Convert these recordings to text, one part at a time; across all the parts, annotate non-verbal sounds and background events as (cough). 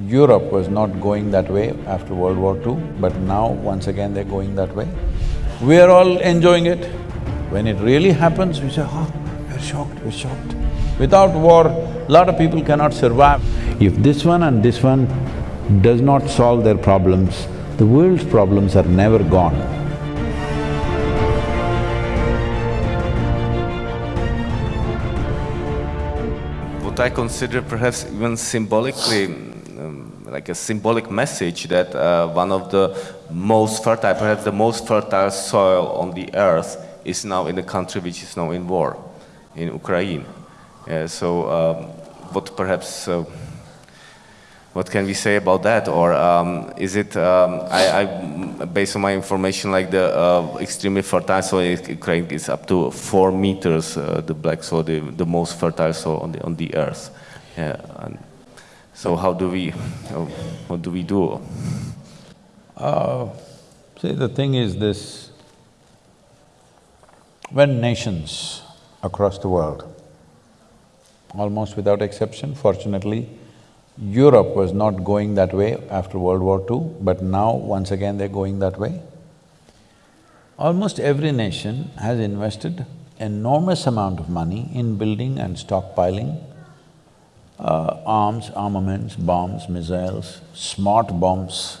Europe was not going that way after World War II, but now once again they're going that way. We are all enjoying it. When it really happens, we say, oh, we're shocked, we're shocked. Without war, lot of people cannot survive. If this one and this one does not solve their problems, the world's problems are never gone. What I consider perhaps even symbolically, like a symbolic message that uh, one of the most fertile, perhaps the most fertile soil on the earth is now in a country which is now in war, in Ukraine. So um, what perhaps uh, what can we say about that? Or um, is it, um, I, I, based on my information, like the uh, extremely fertile soil in Ukraine is up to four meters, uh, the black soil, the, the most fertile soil on the, on the earth. Yeah, so how do we, what do we do? Uh, see, the thing is this, when nations across the world, almost without exception, fortunately, Europe was not going that way after World War II, but now once again they're going that way. Almost every nation has invested enormous amount of money in building and stockpiling uh, arms, armaments, bombs, missiles, smart bombs.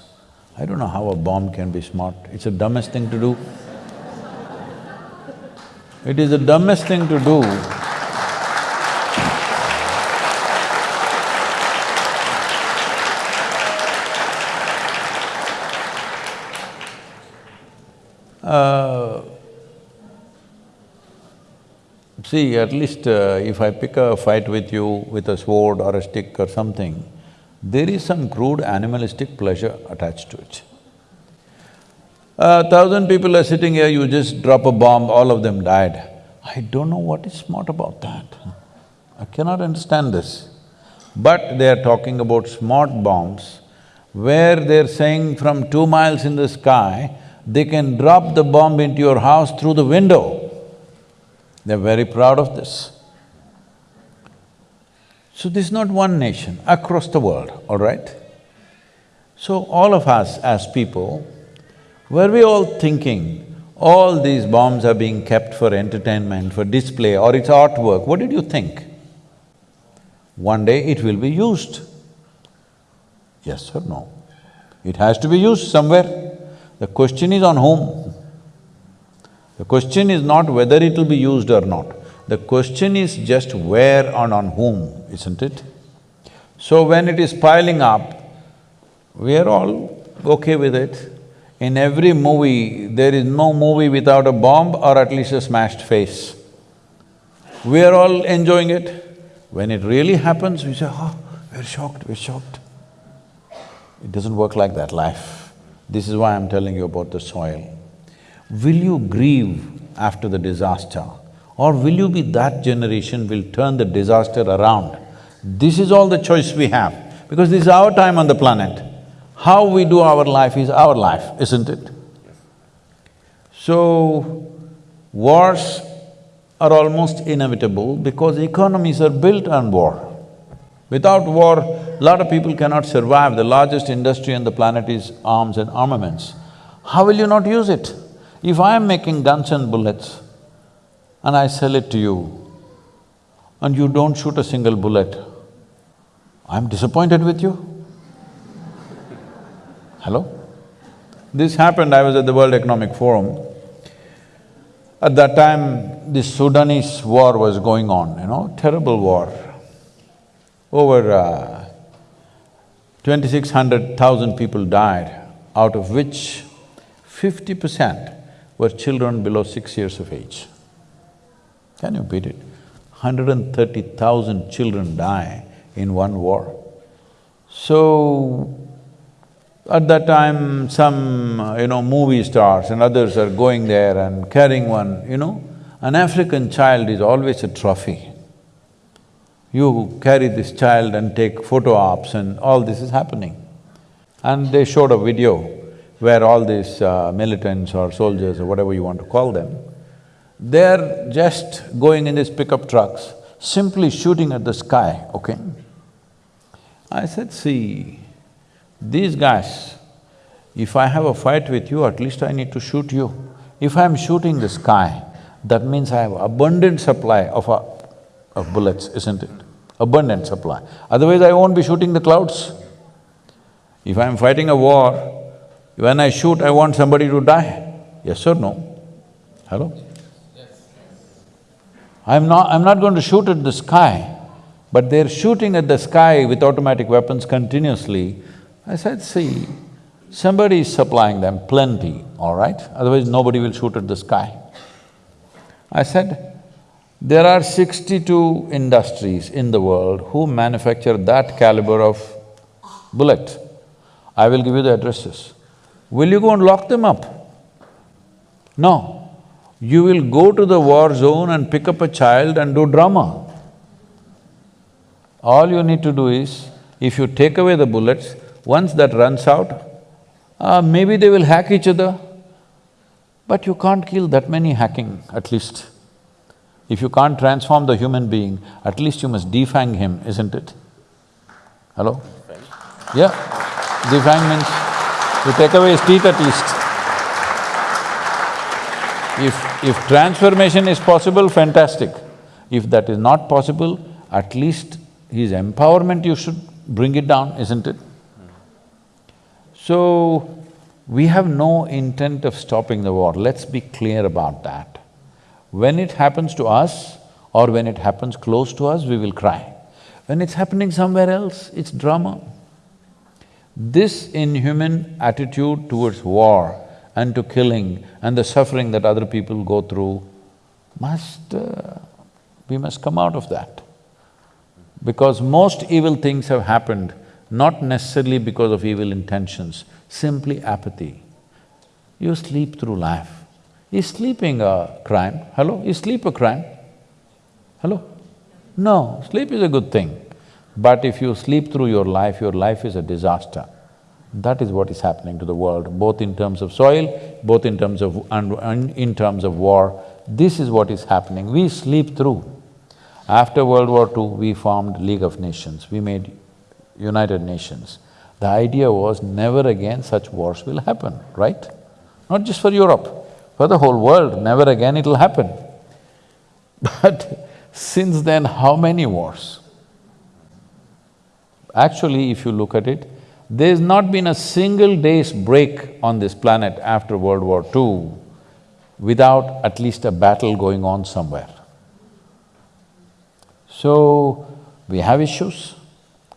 I don't know how a bomb can be smart, it's the dumbest thing to do. It is the dumbest thing to do Uh, see, at least uh, if I pick a fight with you with a sword or a stick or something, there is some crude animalistic pleasure attached to it. A thousand people are sitting here, you just drop a bomb, all of them died. I don't know what is smart about that. I cannot understand this. But they are talking about smart bombs, where they're saying from two miles in the sky, they can drop the bomb into your house through the window. They're very proud of this. So this is not one nation, across the world, all right? So all of us as people, were we all thinking, all these bombs are being kept for entertainment, for display or it's artwork, what did you think? One day it will be used. Yes or no? It has to be used somewhere. The question is on whom. The question is not whether it will be used or not. The question is just where and on whom, isn't it? So when it is piling up, we are all okay with it. In every movie, there is no movie without a bomb or at least a smashed face. We are all enjoying it. When it really happens, we say, oh, we're shocked, we're shocked. It doesn't work like that, life. This is why I'm telling you about the soil. Will you grieve after the disaster or will you be that generation will turn the disaster around? This is all the choice we have because this is our time on the planet. How we do our life is our life, isn't it? So, wars are almost inevitable because economies are built on war. Without war, a lot of people cannot survive. The largest industry on the planet is arms and armaments. How will you not use it? If I am making guns and bullets and I sell it to you and you don't shoot a single bullet, I'm disappointed with you. Hello? This happened, I was at the World Economic Forum. At that time, the Sudanese war was going on, you know, terrible war over uh, twenty-six hundred thousand people died, out of which fifty percent were children below six years of age. Can you beat it? Hundred and thirty thousand children die in one war. So, at that time, some, you know, movie stars and others are going there and carrying one, you know, an African child is always a trophy you carry this child and take photo ops and all this is happening. And they showed a video where all these uh, militants or soldiers or whatever you want to call them, they're just going in these pickup trucks, simply shooting at the sky, okay? I said, see, these guys, if I have a fight with you, at least I need to shoot you. If I'm shooting the sky, that means I have abundant supply of, uh, of bullets, isn't it? Abundant supply. Otherwise, I won't be shooting the clouds. If I'm fighting a war, when I shoot, I want somebody to die. Yes or no? Hello? I'm not… I'm not going to shoot at the sky, but they're shooting at the sky with automatic weapons continuously. I said, see, somebody is supplying them plenty, all right? Otherwise, nobody will shoot at the sky. I said, there are sixty-two industries in the world who manufacture that caliber of bullet. I will give you the addresses. Will you go and lock them up? No. You will go to the war zone and pick up a child and do drama. All you need to do is, if you take away the bullets, once that runs out, uh, maybe they will hack each other, but you can't kill that many hacking, at least. If you can't transform the human being, at least you must defang him, isn't it? Hello? Yeah, defang means you take away his teeth at least. If… if transformation is possible, fantastic. If that is not possible, at least his empowerment you should bring it down, isn't it? So, we have no intent of stopping the war, let's be clear about that. When it happens to us or when it happens close to us, we will cry. When it's happening somewhere else, it's drama. This inhuman attitude towards war and to killing and the suffering that other people go through must… Uh, we must come out of that. Because most evil things have happened not necessarily because of evil intentions, simply apathy. You sleep through life. Is sleeping a crime? Hello? Is sleep a crime? Hello? No, sleep is a good thing. But if you sleep through your life, your life is a disaster. That is what is happening to the world, both in terms of soil, both in terms of… and in terms of war. This is what is happening. We sleep through. After World War II, we formed League of Nations, we made United Nations. The idea was never again such wars will happen, right? Not just for Europe, for the whole world, never again it'll happen. (laughs) But since then, how many wars? Actually, if you look at it, there's not been a single day's break on this planet after World War II without at least a battle going on somewhere. So, we have issues,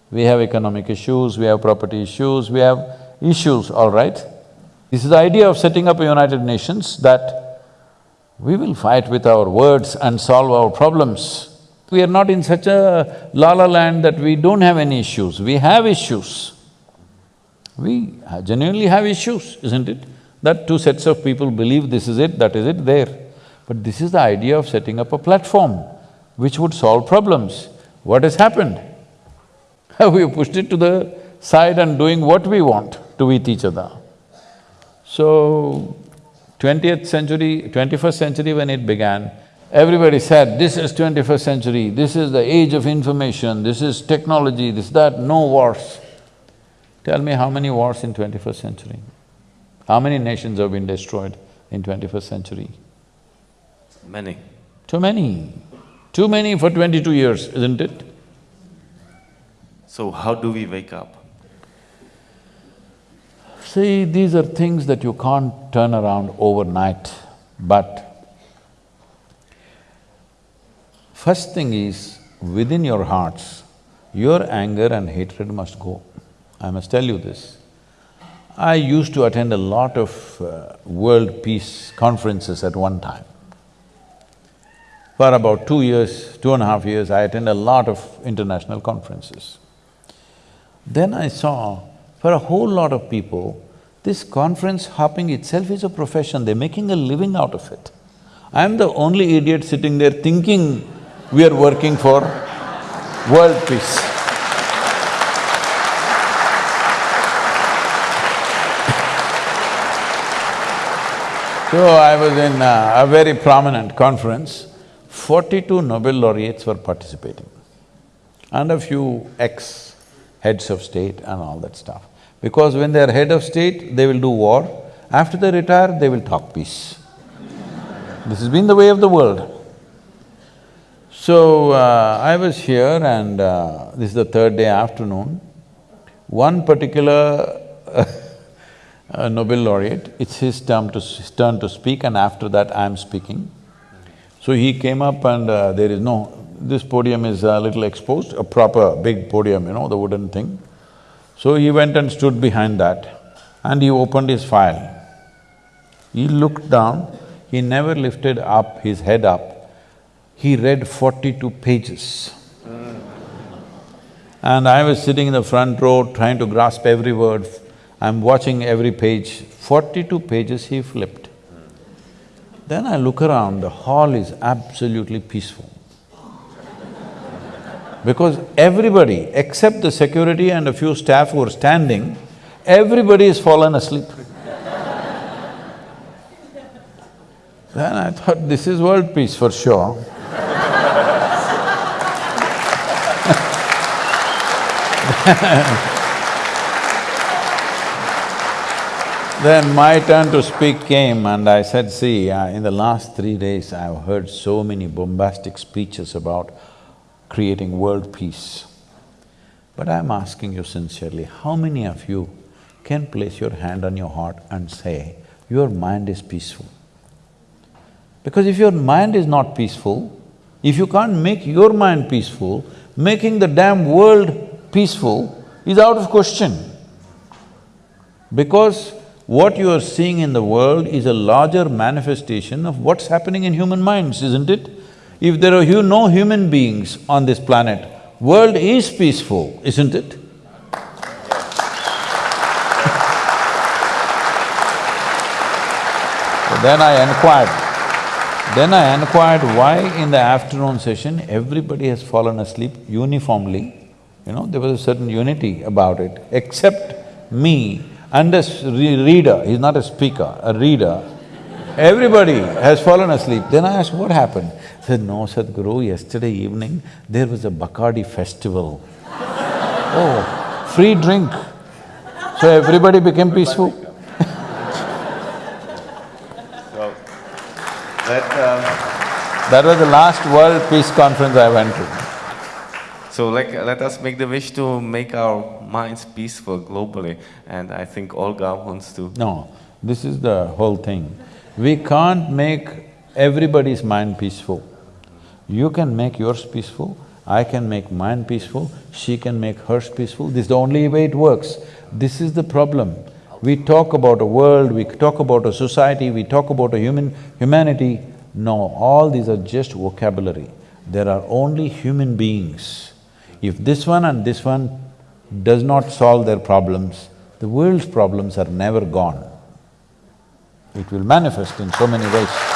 we have economic issues, we have property issues, we have issues, all right? This is the idea of setting up a United Nations that we will fight with our words and solve our problems. We are not in such a la-la land that we don't have any issues, we have issues. We genuinely have issues, isn't it? That two sets of people believe this is it, that is it, there. But this is the idea of setting up a platform which would solve problems. What has happened? (laughs) we pushed it to the side and doing what we want to with each other. So, twentieth century, twenty-first century when it began, everybody said, this is twenty-first century, this is the age of information, this is technology, this, that, no wars. Tell me how many wars in twenty-first century? How many nations have been destroyed in twenty-first century? Many. Too many. Too many for twenty-two years, isn't it? So how do we wake up? See, these are things that you can't turn around overnight, but first thing is, within your hearts, your anger and hatred must go. I must tell you this. I used to attend a lot of uh, world peace conferences at one time. For about two years, two and a half years, I attended a lot of international conferences. Then I saw, for a whole lot of people, this conference hopping itself is a profession, they're making a living out of it. I'm the only idiot sitting there thinking we are working for world peace. So I was in a, a very prominent conference, forty-two Nobel laureates were participating and a few ex heads of state and all that stuff. Because when they're head of state, they will do war. After they retire, they will talk peace. this has been the way of the world. So, uh, I was here and uh, this is the third day afternoon. One particular (laughs) uh, Nobel laureate, it's his turn to, turn to speak and after that I'm speaking. So he came up and uh, there is no… this podium is a little exposed, a proper big podium, you know, the wooden thing. So he went and stood behind that and he opened his file. He looked down, he never lifted up his head up he read forty-two pages. And I was sitting in the front row trying to grasp every word. I'm watching every page. Forty-two pages he flipped. Then I look around, the hall is absolutely peaceful. Because everybody, except the security and a few staff who are standing, everybody has fallen asleep. then I thought, this is world peace for sure. (laughs) then my turn to speak came and I said, see, uh, in the last three days I've heard so many bombastic speeches about creating world peace. But I'm asking you sincerely, how many of you can place your hand on your heart and say, your mind is peaceful? Because if your mind is not peaceful, if you can't make your mind peaceful, making the damn world peaceful is out of question. Because what you are seeing in the world is a larger manifestation of what's happening in human minds, isn't it? If there are no human beings on this planet, world is peaceful, isn't it? so then I inquired, then I inquired why in the afternoon session everybody has fallen asleep uniformly you know, there was a certain unity about it, except me and a reader, he's not a speaker, a reader. Everybody has fallen asleep. Then I asked, what happened? He said, no, Sadhguru, yesterday evening there was a Bacardi festival. (laughs) oh, free drink. So everybody became peaceful. (laughs) so, that, um, that was the last World Peace Conference I went to. So like, let us make the wish to make our minds peaceful globally, and I think Olga wants to… No, this is the whole thing. We can't make everybody's mind peaceful. You can make yours peaceful, I can make mine peaceful, she can make hers peaceful, this is the only way it works. This is the problem. We talk about a world, we talk about a society, we talk about a human… humanity. No, all these are just vocabulary. There are only human beings if this one and this one does not solve their problems, the world's problems are never gone. It will manifest in so many ways.